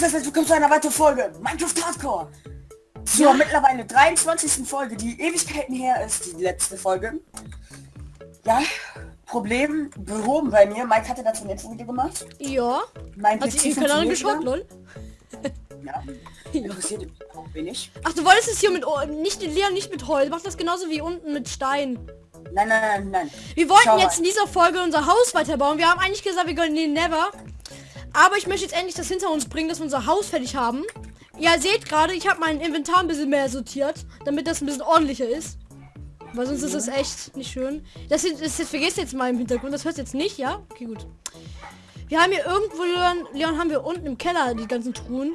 was herzlich willkommen zu einer weiteren Folge Minecraft Hardcore. Zur Ja. mittlerweile 23. Folge, die Ewigkeiten her ist, die letzte Folge. Ja, Problem behoben bei mir. Mike hatte dazu ein letztes Video gemacht. Ja. Mein Hat den Kanal geschaut, lol? Ja, interessiert auch wenig. Ach, du wolltest es hier mit oh, nicht Leon, nicht mit Holz. Mach das genauso wie unten mit Stein. Nein, nein, nein, nein. Wir wollten Schau jetzt in mal. dieser Folge unser Haus weiterbauen. Wir haben eigentlich gesagt, wir gönnen den Never. Aber ich möchte jetzt endlich das hinter uns bringen, dass wir unser Haus fertig haben. Ihr seht gerade, ich habe mein Inventar ein bisschen mehr sortiert, damit das ein bisschen ordentlicher ist. Weil sonst ist das echt nicht schön. Das, ist- das, das vergesst jetzt mal im Hintergrund. Das hört jetzt nicht, ja? Okay, gut. Wir haben hier irgendwo, Leon, Leon haben wir unten im Keller die ganzen Truhen.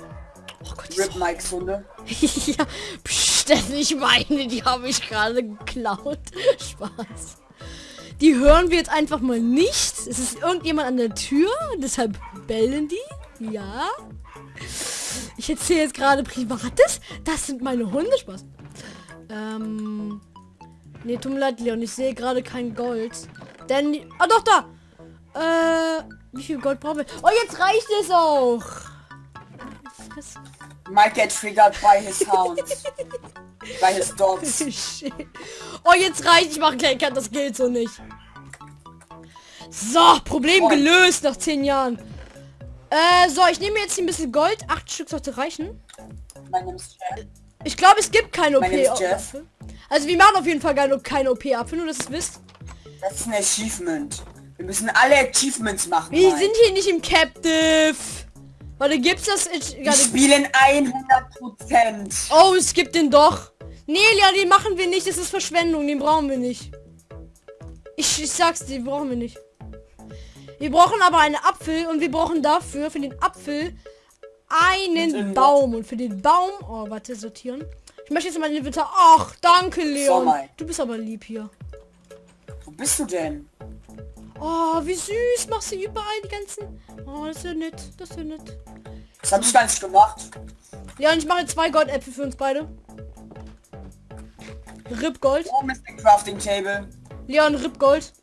Oh Gott, Rip Mikes Hunde. ja, pst, das ich meine, die habe ich gerade geklaut. Spaß. Die hören wir jetzt einfach mal nicht. Es ist irgendjemand an der Tür, deshalb bellen die. Ja. Ich erzähle jetzt gerade Privates. Das sind meine Hunde. Spaß. Ähm. Nee, tut mir leid, Leon. Ich sehe gerade kein Gold. Denn... Ah, doch, da! Äh, wie viel Gold brauchen wir? Oh, jetzt reicht es auch. Fresse. Mike get triggered by his hounds. by his dogs. Shit. Oh, jetzt reicht. Ich mache keinen Cut. Das gilt so nicht. So, Problem Moin. gelöst nach zehn Jahren. Äh, so, ich nehme jetzt ein bisschen Gold. Acht Stück sollte reichen. Ich glaube, es gibt ist OP. Also wir machen auf jeden Fall keine, OP-Apfel, nur dass es wisst. Das ist ein Achievement. Wir müssen alle Achievements machen. Wir Mike. sind hier nicht im Captive. Warte, gibt's das? Ich, Wir spielen 100%. Oh, es gibt den doch. Nee, ja, den machen wir nicht. Das ist Verschwendung. Den brauchen wir nicht. Ich, ich sag's dir, den brauchen wir nicht. Wir brauchen aber einen Apfel und wir brauchen dafür für den Apfel einen Baum. Und für den Baum... Oh, warte, sortieren. Ich möchte jetzt mal den Inventar... Ach, danke, Leon. Du bist aber lieb hier. Wo bist du denn? Oh, wie süß. Machst du überall die ganzen... Oh, das ist ja nett. Das ist ja nett. Das habe ich gar nicht gemacht. Ja, und ich mache jetzt zwei Goldäpfel für uns beide. Rip Gold. Oh, Mr. Crafting Table. Leon, Rip Gold.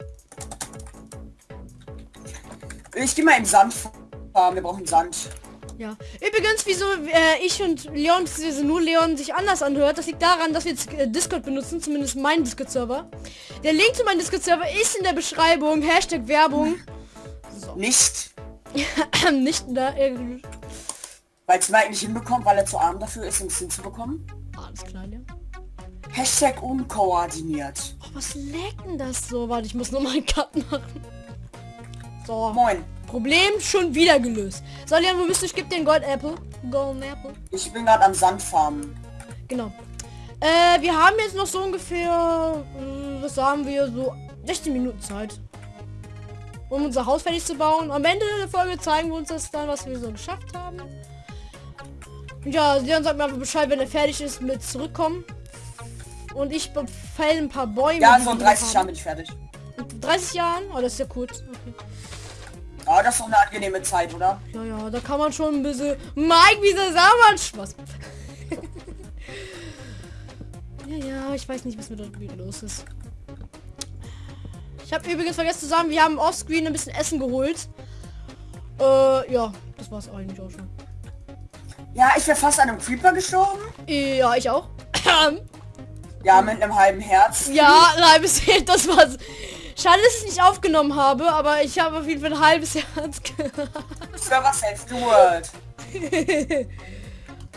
Ich gehe mal im Sand farmen. Wir brauchen Sand. Ja. Übrigens, wieso äh, ich und Leon, beziehungsweise nur Leon sich anders anhört, das liegt daran, dass wir jetzt äh, Discord benutzen, zumindest meinen Discord-Server. Der Link zu meinem Discord-Server ist in der Beschreibung. Hashtag Werbung. Nicht, Nicht in der... Äh, weil es Mike nicht hinbekommt, weil er zu arm dafür ist, um es hinzubekommen. alles klar, Leon. Hashtag unkoordiniert. Oh, was leckt denn das so? Warte, ich muss noch mal einen Cut machen. So. Moin. Problem schon wieder gelöst. So, Leon, wo bist du? Ich geb dir einen Gold Apple. Golden Apple. Ich bin gerade am Sand farmen. Genau. Äh, wir haben jetzt noch so ungefähr, äh, was sagen wir, so 16 Minuten Zeit. Um unser Haus fertig zu bauen. Am Ende der Folge zeigen wir uns das dann, was wir so geschafft haben. Und ja, Leon sagt mir einfach Bescheid, wenn er fertig ist mit zurückkommen. Und ich fäll ein paar Bäume. Ja, so in hier 30 Jahren bin ich fertig. In 30 Jahren? Oh, das ist ja gut. Okay. Ja, das ist doch eine angenehme Zeit, oder? Ja, ja, da kann man schon ein bisschen... Mike, wieso sah man Spaß? ja, ja, ich weiß nicht, was mit dort wieder los ist. Ich habe übrigens vergessen zu sagen, wir haben offscreen ein bisschen Essen geholt. Äh, ja, das war's eigentlich auch schon. Ja, ich wäre fast an einem Creeper gestorben. Ja, ich auch. Ja, mit einem halben Herz. ja, ein halbes Herz, das war's. Schade, dass ich es nicht aufgenommen habe, aber ich habe auf jeden Fall ein halbes Herz gehabt. Server Safe the World.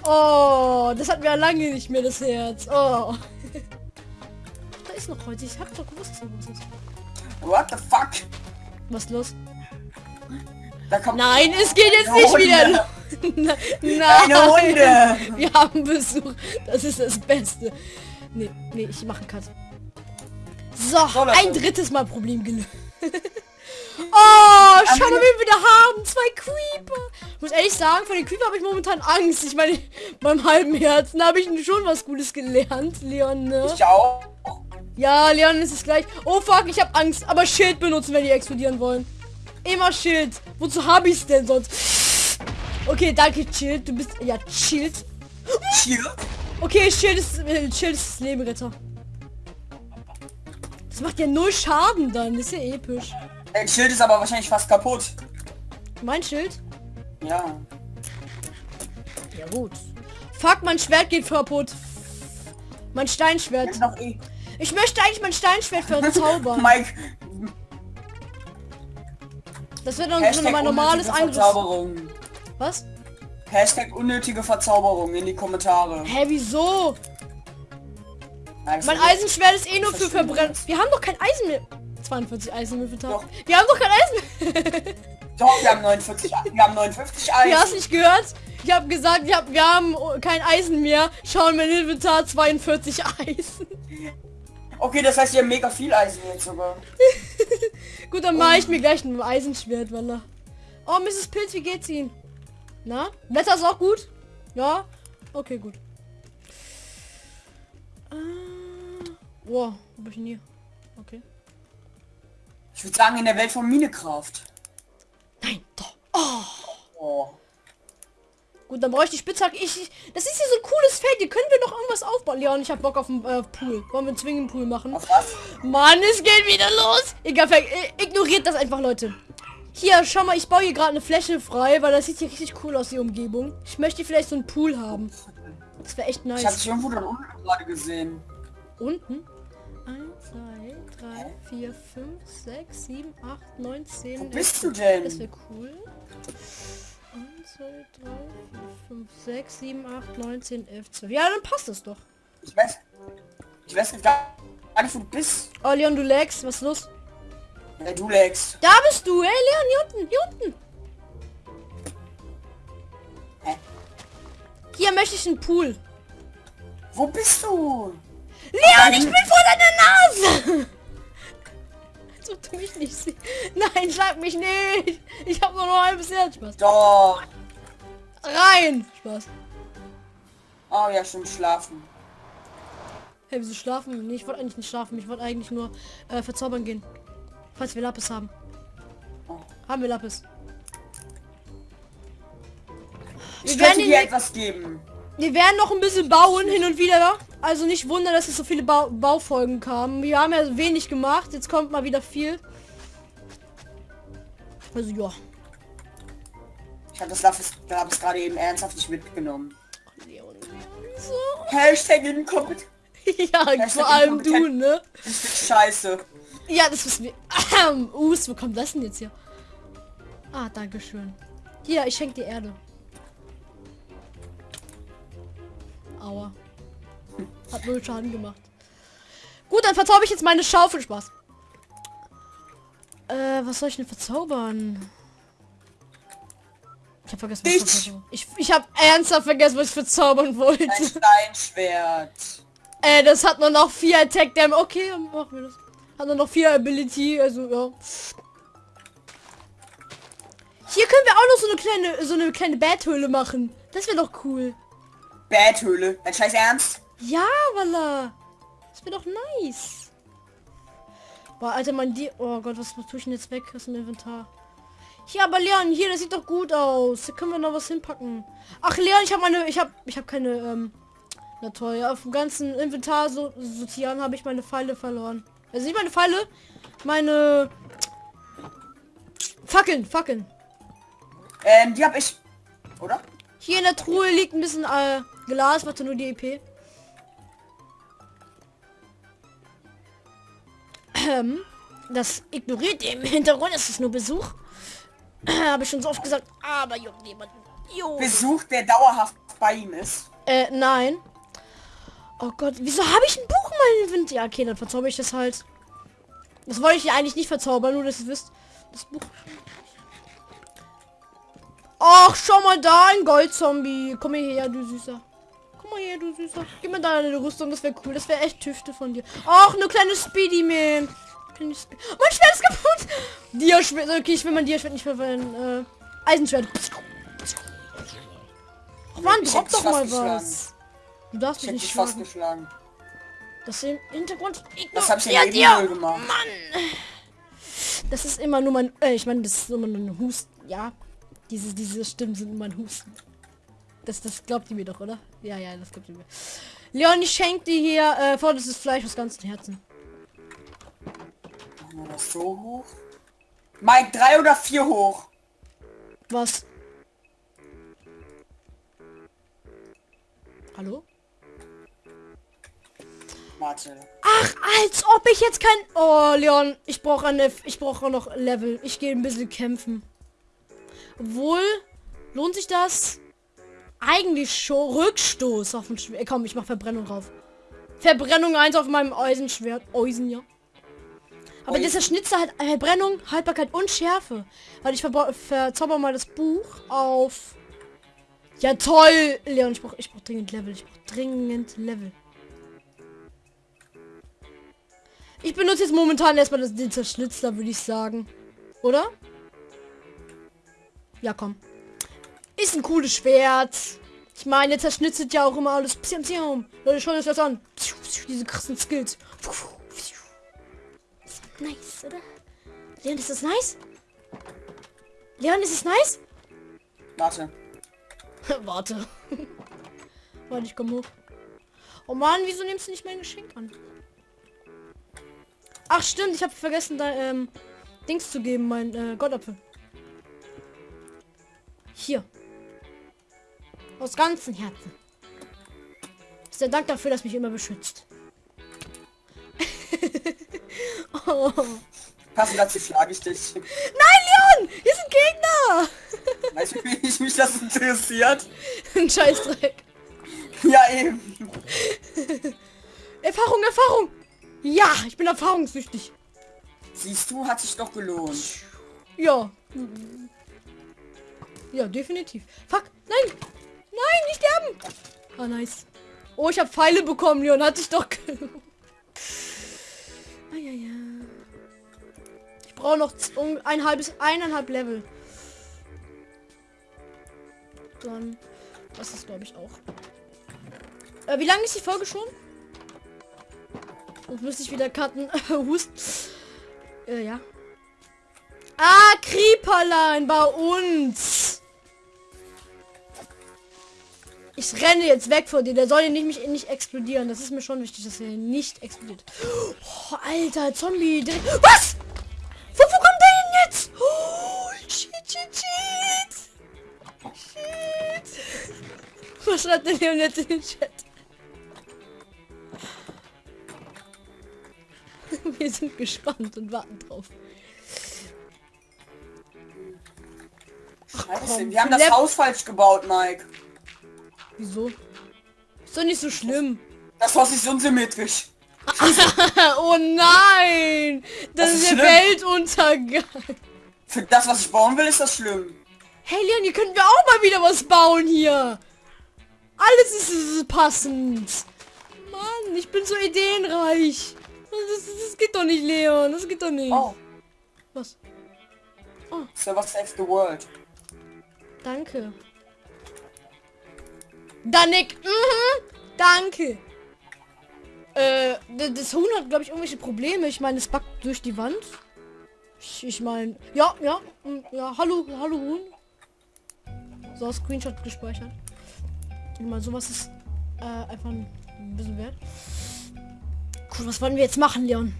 Oh, das wir ja lange nicht mehr, das Herz. Oh. Da ist noch heute. Ich hab doch gewusst, was ist. What the fuck? Was ist los? Nein, es geht jetzt nicht Hunde. wieder. Na- Eine Nein. Hunde. Wir haben Besuch. Das ist das Beste. Nee, nee, ich mache einen Cut. So, So, ein drittes Mal Problem gelöst. Oh, schau mal, wir- wen wir da haben. Zwei Creeper. Ich muss ehrlich sagen, von den Creeper habe ich momentan Angst. Ich meine, beim halben Herzen habe ich schon was Gutes gelernt, Leon, ne? Ich auch. Ja, Leon ist es gleich. Oh fuck, ich habe Angst. Aber Schild benutzen, wenn die explodieren wollen. Immer Schild. Wozu habe ich es denn sonst? Okay, danke, Schild. Du bist... Ja, Schild. Hier. Okay, Schild ist, äh, Schild ist das Lebenretter. Das macht ja null Schaden dann. Das ist ja episch. Dein Schild ist aber wahrscheinlich fast kaputt. Mein Schild? Ja. Ja gut. Fuck, mein Schwert geht kaputt. Mein Steinschwert. Eh. Ich möchte eigentlich mein Steinschwert verzaubern. Mike, Das wird dann so mein normales Angriff. Was? Hashtag unnötige Verzauberung in die Kommentare. Hä, wieso? Also, Mein Eisenschwert ist eh nur für Verbrennen. Wir haben doch kein Eisen mehr. 42 Eisen im Inventar. Doch. Wir haben doch kein Eisen mehr. Doch, wir haben 49, wir haben 59 Du hast Eisen. nicht gehört? Ich habe gesagt, ich hab, wir haben kein Eisen mehr. Schauen mein Inventar 42 Eisen. Okay, das heißt, wir haben mega viel Eisen jetzt sogar. Gut, dann mache ich mir gleich ein Eisenschwert, Walla. Oh, Mrs. Pilz, wie geht's Ihnen? Na? Wetter ist auch gut? Ja? Okay, gut. Äh, wow, wo bin ich denn hier? Okay. Ich würde sagen, in der Welt von Minecraft. Nein, doch. Oh. Oh. Gut, dann brauche ich die Spitzhacke. Ich, ich, das ist hier so ein cooles Feld. Hier können wir noch irgendwas aufbauen. Leon, ich habe Bock auf einen äh, Pool. Wollen wir einen Zwingen Pool machen? Auf was? Mann, es geht wieder los. Egal, äh, ignoriert das einfach, Leute. Hier, schau mal, ich baue hier gerade eine Fläche frei, weil das sieht hier richtig cool aus, die Umgebung. Ich möchte vielleicht so einen Pool haben. Das wäre echt Ich habe nice. dich irgendwo da unten gerade gesehen. Unten? 1, 2, 3, 4, 5, 6, 7, 8, 9, 10. Wo bist du denn? Das wäre cool. 1, 2, 3, 4, 5, 6, 7, 8, 9, 10, 11, 12. Ja, dann passt es doch. Ich weiß. Ich weiß gar nicht, wo du bist. Oh, Leon, du lagst. Was ist los? Ja, du lagst. Da bist du. Hey, Leon, hier unten. Hier unten. Hä? Hier möchte ich einen Pool. Wo bist du? Leon, ich bin vor deiner Nase. Als ob du mich nicht siehst. Nein, schlag mich nicht. Ich habe nur noch ein Herz. Spaß. Doch. Rein. Spaß. Oh ja, stimmt, schlafen. Hey, wieso schlafen? Nee, ich wollte eigentlich nicht schlafen. Ich wollte eigentlich nur äh, verzaubern gehen. Falls wir Lapis haben. Oh. Haben wir Lapis. Ich Wir könnte werden, dir etwas geben. wir werden noch ein bisschen bauen hin und wieder. Also nicht wundern, dass es so viele Bau Baufolgen kamen. Wir haben ja wenig gemacht. Jetzt kommt mal wieder viel. Also ja. Ich habe das Lapis, Lapis gerade eben ernsthaft nicht mitgenommen. Leon, so. Hashtag inkompetent. ja, ist vor allem du, ne? Das ist scheiße. Ja, das wissen wir. Us, wo kommt das denn jetzt hier? Ah, danke schön. Hier, ich schenke dir Erde. Aua. Hat null Schaden gemacht. Gut, dann verzauber ich jetzt meine Schaufel. Spaß. Äh, was soll ich denn verzaubern? Ich habe vergessen, was ich Ich, ich habe ernsthaft vergessen, was ich verzaubern wollte. Ein Steinschwert. Äh, das hat nur noch vier Attack Damage. Okay, machen wir das. Hat nur noch vier Ability, also ja. Hier können wir auch noch so eine kleine, so eine kleine Betthöhle machen. Das wäre doch cool. Betthöhle. Dein scheiß Ernst? Ja, Walla. Das wäre doch nice. Boah, Alter, mein die. Oh Gott, was, was tue ich denn jetzt weg aus dem Inventar? Hier, aber Leon, hier, das sieht doch gut aus. Da können wir noch was hinpacken. Ach, Leon, ich habe meine, ich habe, ich habe keine, ähm, na toll, auf dem ganzen Inventar so sortieren habe ich meine Pfeile verloren. Also nicht meine Pfeile, meine Fackeln, Fackeln. Ähm, die hab ich. Oder? Hier in der Truhe liegt ein bisschen äh, Glas, warte nur die EP. Ähm, das ignoriert ihr im Hintergrund, es ist nur Besuch. Habe ich schon so oft gesagt, aber juckt niemanden. Jo. Besuch, der dauerhaft bei ihm ist. Äh, nein. Oh Gott, wieso habe ich ein Buch in meinem Inventar? Ja, okay, dann verzauber ich das halt. Das wollte ich ja eigentlich nicht verzaubern, nur dass ihr wisst. Das Buch. Ach, schau mal da, ein Goldzombie. Komm mal her, du Süßer. Komm mal her, du Süßer. Gib mir deine Rüstung, das wäre cool. Das wäre echt Tüfte von dir. Ach, eine kleine Speedy Man. Kleine Spe mein Schwert ist kaputt. Dia-Schwert. Okay, ich will mein Dia-Schwert nicht verwenden. Äh, Eisenschwert. Ach Mann, drop doch mal was. Du darfst Ich mich nicht schlagen. Das im Hintergrund. Das hab ich ja eben gemacht. Mann. Das ist immer nur mein. Äh, ich meine, das ist immer nur ein Husten. Ja. Diese, diese Stimmen sind immer ein Husten. Das, das glaubt ihr mir doch, oder? Ja, ja, das glaubt ihr mir. Leon, ich schenke dir hier äh, vorderstes Fleisch aus ganzem Herzen. Machen wir das so hoch? Mike, drei oder vier hoch? Was? Hallo? Warte. Ach, als ob ich jetzt kein... Oh, Leon, ich brauche eine... Ich brauche noch Level. Ich gehe ein bisschen kämpfen. Obwohl, lohnt sich das? Eigentlich schon Rückstoß auf den Schwert. Komm, ich mach Verbrennung drauf. Verbrennung 1 auf meinem Eisenschwert. Eisen, ja. Aber dieser Schnitzer hat Verbrennung, Haltbarkeit und Schärfe. Weil ich verzauber mal das Buch auf... Ja toll! Leon, ich brauche ich brauch dringend Level. Ich brauche dringend Level. Ich benutze jetzt momentan erstmal das, den Zerschnitzler, würde ich sagen. Oder? Ja, komm. Ist ein cooles Schwert. Ich meine, zerschnitzelt ja auch immer alles. Psiam, psiam. Leute, schaut euch das an. Diese krassen Skills. Ist nice, oder? Leon, ist das nice? Leon, ist es nice? Warte. Warte. Warte, ich komme hoch. Oh Mann, wieso nimmst du nicht mein Geschenk an? Ach stimmt, ich habe vergessen, da ähm, Dings zu geben, mein äh, Gottapfel. Hier. Aus ganzem Herzen. Ist der Dank dafür, dass mich immer beschützt. oh. Passend dazu schlage ich dich. Nein, Leon! Hier sind Gegner! Weißt du, wie ich mich das interessiert? Ein Scheißdreck. Ja, eben. Erfahrung, Erfahrung! Ja, ich bin erfahrungssüchtig. Siehst du, hat sich doch gelohnt. Ja. Ja, definitiv. Fuck, nein! Nein, nicht sterben! Ah, nice. Oh, ich habe Pfeile bekommen, Leon. Hat sich doch gelohnt. Ah, ja, ja. Ich brauche noch ein halbes, eineinhalb Level. Dann, das ist glaube ich auch. Äh, wie lange ist die Folge schon? Müsste ich wieder cutten. Hust. Äh, ja. Ah, Creeperlein bei uns. Ich renne jetzt weg von dir. Der soll hier nicht mich nicht explodieren. Das ist mir schon wichtig, dass er nicht explodiert. Oh, Alter, Zombie. direkt- Was? Wo, wo kommt der denn jetzt? Oh, shit, shit, shit. Shit. Was schreibt denn Leon jetzt in den Chat? Wir sind gespannt und warten drauf. Komm, wir haben das Haus falsch gebaut, Mike. Wieso? Ist doch nicht so schlimm. Das Haus ist unsymmetrisch. oh nein! Das, Das ist ist der. Weltuntergang. Für das, was ich bauen will, ist das schlimm. Hey Leon, hier könnten wir auch mal wieder was bauen hier. Alles ist, ist passend. Mann, ich bin so ideenreich. Das, das, geht doch nicht, Leon. Das geht doch nicht. Oh, Was? Server Save the World. Danke. Danik. Mhm. Danke. Äh, das Huhn hat, glaube ich, irgendwelche Probleme. Ich meine, es backt durch die Wand. Ich, ich meine, ja, ja, mm, ja, hallo, hallo Huhn. So, Screenshot gespeichert. Ich meine, sowas ist äh, einfach ein bisschen wert. Cool, was wollen wir jetzt machen, Leon?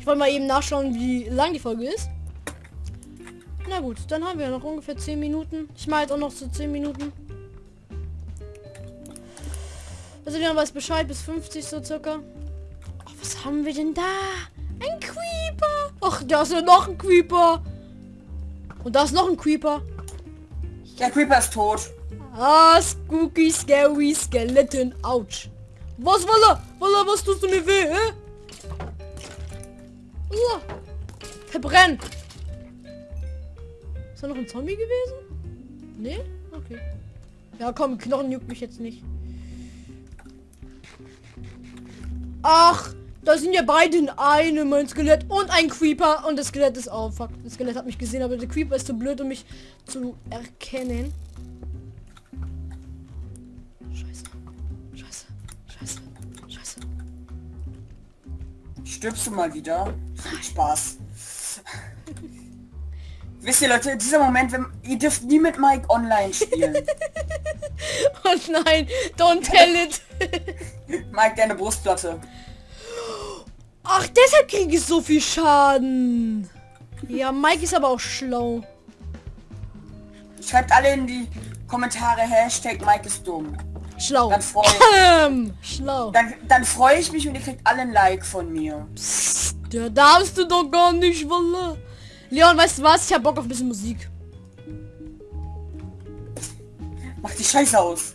Ich wollte mal eben nachschauen, wie lang die Folge ist. Na gut, dann haben wir noch ungefähr 10 Minuten. Ich mache jetzt auch noch so 10 Minuten. Also wir weiß Bescheid bis 50 so circa. Ach, was haben wir denn da? Ein Creeper. Ach, da ist ja noch ein Creeper. Und da ist noch ein Creeper. Der Creeper ist tot. Ah, spooky, scary, skeleton, ouch. Was, Walla? Walla, was tust du mir weh, hä? Uah. Verbrenn. Ist da noch ein Zombie gewesen? Nee? Okay. Ja, komm, Knochen juckt mich jetzt nicht. Ach, da sind ja beide in einem, mein Skelett und ein Creeper. Und das Skelett ist auch, fuck, das Skelett hat mich gesehen, aber der Creeper ist zu blöd, um mich zu erkennen. Stirbst du mal wieder? Spaß. Wisst ihr Leute, dieser Moment, wenn ihr dürft nie mit Mike online spielen. Oh nein, don't tell it. Mike, deine Brustplatte. Ach, deshalb kriege ich so viel Schaden. Ja, Mike ist aber auch schlau. Schreibt alle in die Kommentare Hashtag Mike ist dumm. Schlau. Dann freu, Ähm, Schlau. dann, dann freue ich mich und ihr kriegt alle ein Like von mir. Psst, der darfst du doch gar nicht, Wallah. Leon, weißt du was? Ich hab Bock auf ein bisschen Musik. Mach die Scheiße aus.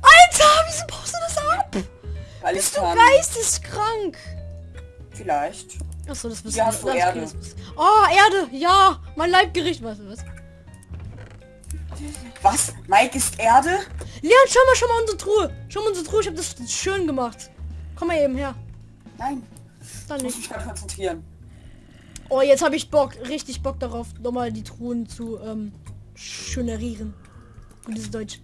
Alter, wieso baust du das ab? Weil Bist du geisteskrank? Vielleicht. Achso, das bist Ja, du das- Erde. bist- Oh, Erde, ja, mein Leibgericht, du was? Was? Mike ist Erde? Leon, schau mal, schau mal unsere Truhe. Schau mal unsere Truhe, ich habe das schön gemacht. Komm mal eben her. Nein. Dann Ich muss nicht. mich gerade konzentrieren. Oh, jetzt habe ich Bock, richtig Bock darauf, nochmal die Truhen zu ähm, schönerieren. Gutes Deutsch.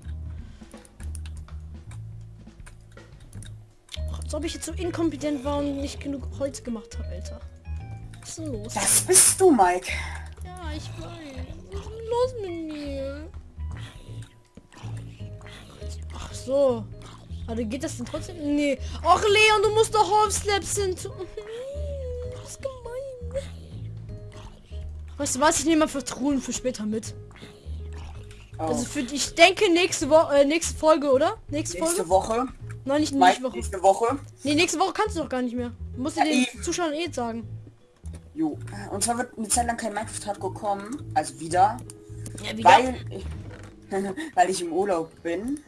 Als ob ich jetzt so inkompetent war und nicht genug Holz gemacht habe, Alter. Was ist denn los? Das bist du, Mike. Ja, ich weiß. Was ist denn los mit mir? Ach so. Warte, geht das denn trotzdem? Nee. Ach Leon, du musst doch Half-Slaps sind. Das ist gemein. Weißt du was? Ich nehme mal für Truhen für später mit. Oh. Also für ich denke nächste Woche, äh, nächste Folge, oder? Nächste, nächste Folge? Woche. Nein, nicht nächste Woche. nächste Woche. Nee, nächste Woche kannst du doch gar nicht mehr. Du musst Ja, den eben. Zuschauern eh sagen. Jo. Und zwar wird eine Zeit lang kein Minecraft Hardcore kommen. Also wieder. Ja, Weil ich, weil ich im Urlaub bin.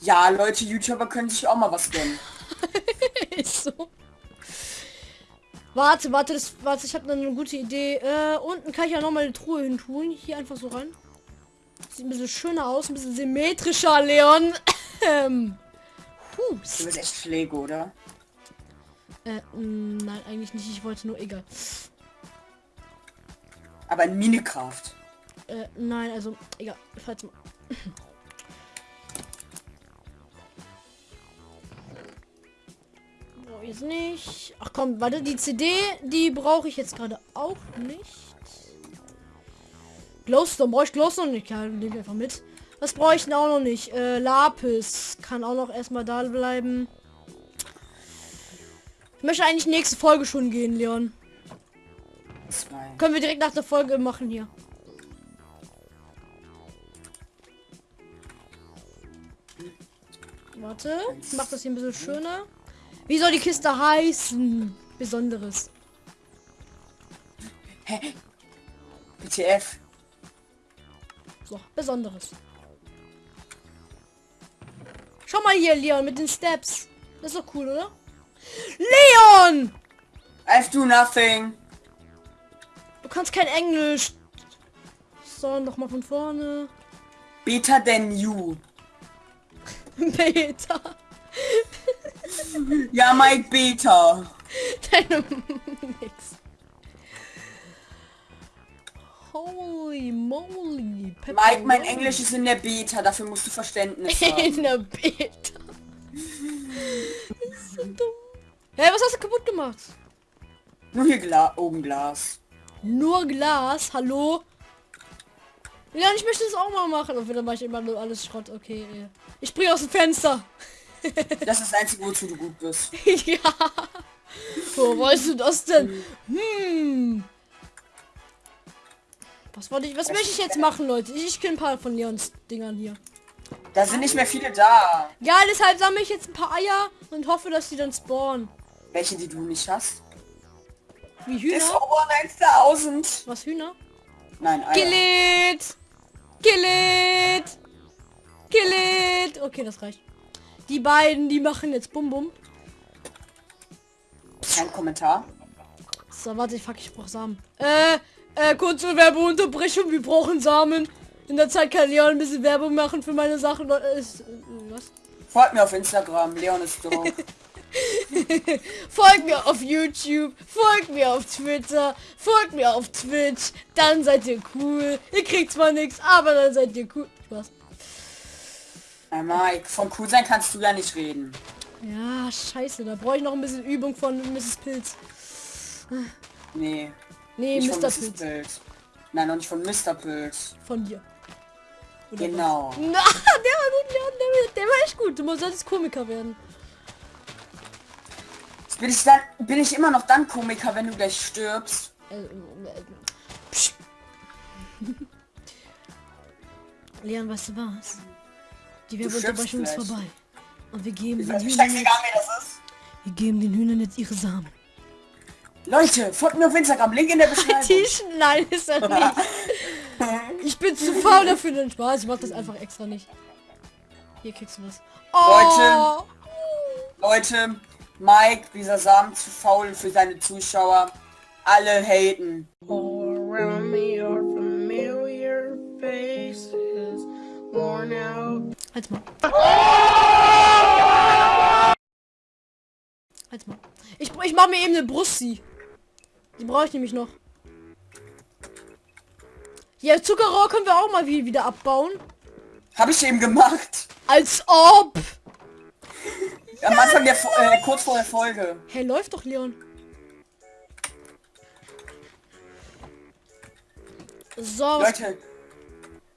Ja, Leute, YouTuber können sich auch mal was gönnen. Ist so. Warte, warte, das, warte, ich habe eine gute Idee. Äh, unten kann ich ja noch mal eine Truhe hin tun. Hier einfach so rein. Sieht ein bisschen schöner aus, ein bisschen symmetrischer, Leon. Ähm. Du Hust. bist echt Pflege, oder? Äh, mh, nein, eigentlich nicht. Ich wollte nur egal. Aber in Minecraft. Äh, nein, also egal. Falls mal. Brauche ich jetzt nicht. Ach komm, warte, die CD, die brauche ich jetzt gerade auch nicht. Glowstone, brauche ich Glowstone nicht? Ja, nehme ich einfach mit. Was brauche ich denn auch noch nicht? Äh, Lapis kann auch noch erstmal da bleiben. Ich möchte eigentlich nächste Folge schon gehen, Leon. Zwei. Können wir direkt nach der Folge machen hier. Warte, ich mach das hier ein bisschen schöner. Wie soll die Kiste heißen? Besonderes. BTF. So, Besonderes. Schau mal hier, Leon, mit den Steps. Das ist doch cool, oder? Leon! I do nothing. Du kannst kein Englisch. So, noch mal von vorne. Better than you. Beta. Ja, Mike Beta. Deine Holy moly. Mike, mein Englisch ist in der Beta, dafür musst du Verständnis haben. in der Beta. Das ist so dumm. Hey, was hast du kaputt gemacht? Nur hier Gla oben Glas. Nur Glas, hallo? Ja, ich möchte das auch mal machen. Und dann mache ich immer nur alles Schrott. Okay, ich springe aus dem Fenster. Das ist das einzige, wozu du gut bist. ja. Wo weißt du das denn? Hm. Was wollte ich, was möchte ich jetzt machen, Leute? Ich kill ein paar von Leons Dingern hier. Da sind nicht mehr viele da. Ja, deshalb sammle ich jetzt ein paar Eier und hoffe, dass die dann spawnen. Welche, die du nicht hast? Wie Ist Hühner? over 1000. Was Hühner? Nein, Eier. Kill it! Kill it! Kill it! Okay, das reicht. Die beiden, die machen jetzt Bum Bum. Kein Kommentar. So, warte, fuck, ich brauch Samen. Äh, äh, kurze Werbeunterbrechung, wir brauchen Samen. In der Zeit kann Leon ein bisschen Werbung machen für meine Sachen. Äh, ist, äh, was? Folgt mir auf Instagram. Leon ist doof. Folgt mir auf YouTube, folgt mir auf Twitter, folgt mir auf Twitch, dann seid ihr cool. Ihr kriegt zwar nichts, aber dann seid ihr cool. Spaß. Hey Mike, vom cool sein kannst du ja nicht reden. Ja, scheiße, da brauche ich noch ein bisschen Übung von Mrs. Pilz. Nee, Nee, nicht von Mr. Pilz. Pilz. Nein, noch nicht von Mr. Pilz. Von dir. Oder Genau. Na, der war gut, Leon, der, der war echt gut. Du solltest Komiker werden. Bin ich dann, bin ich immer noch dann Komiker, wenn du gleich stirbst? Äh, äh, psch. Leon, weißt du was? Die Werbeunterbrechung ist vorbei. Und wir geben den weiß nicht, Hühnern jetzt, wir geben den Hühnern jetzt ihre Samen. Leute, folgt mir auf Instagram, Link in der Beschreibung. Tisch? Nein, ist er nicht. Ich bin zu faul dafür, den Spaß. Ich mach das einfach extra nicht. Hier kriegst du was. Oh, Leute, Mike, dieser Samen zu faul für seine Zuschauer. Alle haten. Halt's mal. Halt's mal. Ich, ich mach mir eben eine Brussi. Die brauche ich nämlich noch. Ja, Zuckerrohr können wir auch mal wie- wieder abbauen. Habe ich eben gemacht. Als ob. Am Anfang der, Fo- äh, kurz vor der Folge. Hey, läuft doch, Leon. So, Leute,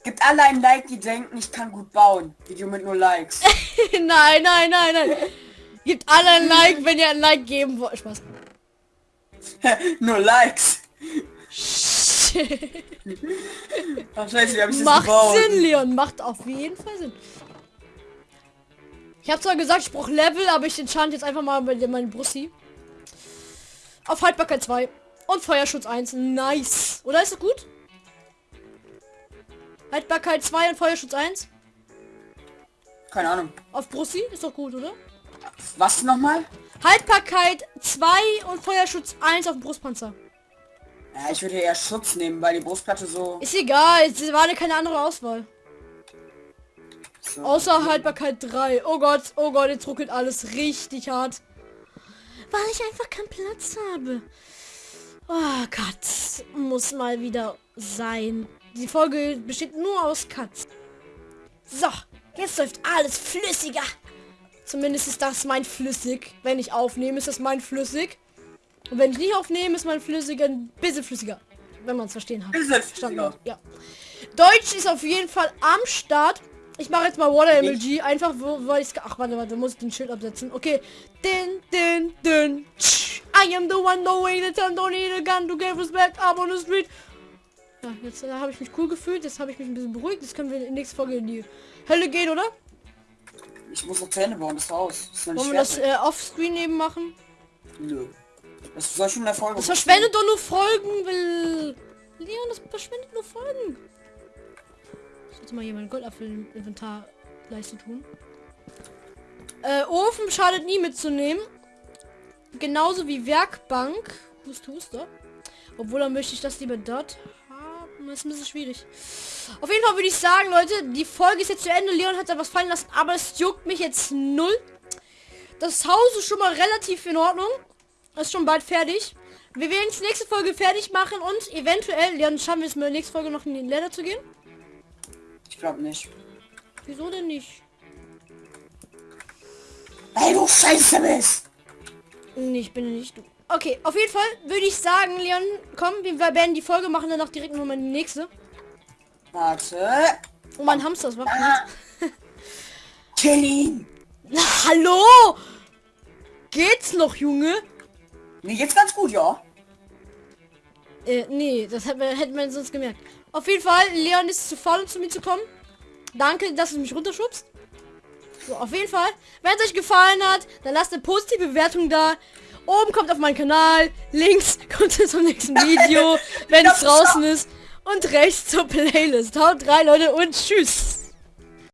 gibt alle ein Like, die denken, ich kann gut bauen. Video mit nur Likes. nein, nein, nein, nein. Gebt alle ein Like, wenn ihr ein Like geben wollt. Spaß. nur Likes. Ach scheiße, wie hab ich das Macht gebaut? Sinn, Leon. Macht auf jeden Fall Sinn. Ich habe zwar gesagt, ich brauche Level, aber ich enchant jetzt einfach mal bei meinen Brussi. Auf Haltbarkeit 2. Und Feuerschutz 1. Nice. Oder ist das gut? Haltbarkeit 2 und Feuerschutz 1. Keine Ahnung. Auf Brussi ist doch gut, oder? Was nochmal? Haltbarkeit 2 und Feuerschutz 1 auf dem Brustpanzer. Ja, ich würde eher Schutz nehmen, weil die Brustplatte so... Ist egal, es war keine andere Auswahl. so. Außer Haltbarkeit 3. Oh Gott, oh Gott, jetzt ruckelt alles richtig hart. Weil ich einfach keinen Platz habe. Oh Gott, muss mal wieder sein. Die Folge besteht nur aus Cuts. So, jetzt läuft alles flüssiger. Zumindest ist das mein flüssig. Wenn ich aufnehme, ist das mein flüssig. Und wenn ich nicht aufnehme, ist mein flüssiger ein bisschen flüssiger. Wenn man es verstehen hat. Flüssiger. hat, Ja. Deutsch ist auf jeden Fall am Start. Ich mache jetzt mal Water MLG, einfach wo, weil ich Ach, warte, warte, muss ich den Schild absetzen. Okay. Din, din, din. Tsch. I am the one, no way, the time, don't need a gun to get respect up on the street. Ja, jetzt äh, habe ich mich cool gefühlt, jetzt habe ich mich ein bisschen beruhigt. Jetzt können wir in der nächsten Folge in die Hölle gehen, oder? Ich muss noch Zähne bauen, das. Das ist noch nicht Wollen wir das äh, offscreen eben machen? Nö. Das soll schon der Folge. Das verschwendet doch nur Folgen, will. Leon, das verschwendet nur Folgen. Ich sollte mal hier meinen Goldapfel im Inventarleiste tun. Äh, Ofen schadet nie mitzunehmen. Genauso wie Werkbank. Hust, huster. Obwohl, dann möchte ich das lieber dort. Das ist ein bisschen schwierig. Auf jeden Fall würde ich sagen, Leute, die Folge ist jetzt zu Ende. Leon hat da was fallen lassen, aber es juckt mich jetzt null. Das Haus ist schon mal relativ in Ordnung. Ist schon bald fertig. Wir werden jetzt nächste Folge fertig machen und eventuell, Leon, schaffen wir es mir nächste Folge noch in den Leder zu gehen? Ich glaube nicht. Wieso denn nicht? Ey, du Scheiße bist! Nee, ich bin nicht du. Okay, auf jeden Fall würde ich sagen, Leon, komm, wir werden die Folge machen, danach direkt nochmal die nächste. Warte. Oh, mein Hamster ist wach. Kill ihn! Na, hallo! Geht's noch, Junge? Mir geht's ganz gut, ja. Äh, nee, das hätten wir, hätten wir sonst gemerkt. Auf jeden Fall, Leon ist zu faul, um zu mir zu kommen. Danke, dass du mich runterschubst. So, auf jeden Fall. Wenn es euch gefallen hat, dann lasst eine positive Bewertung da. Oben kommt auf meinen Kanal. Links kommt es zum nächsten Video, wenn es draußen ist. Und rechts zur Playlist. Haut rein, Leute, und tschüss.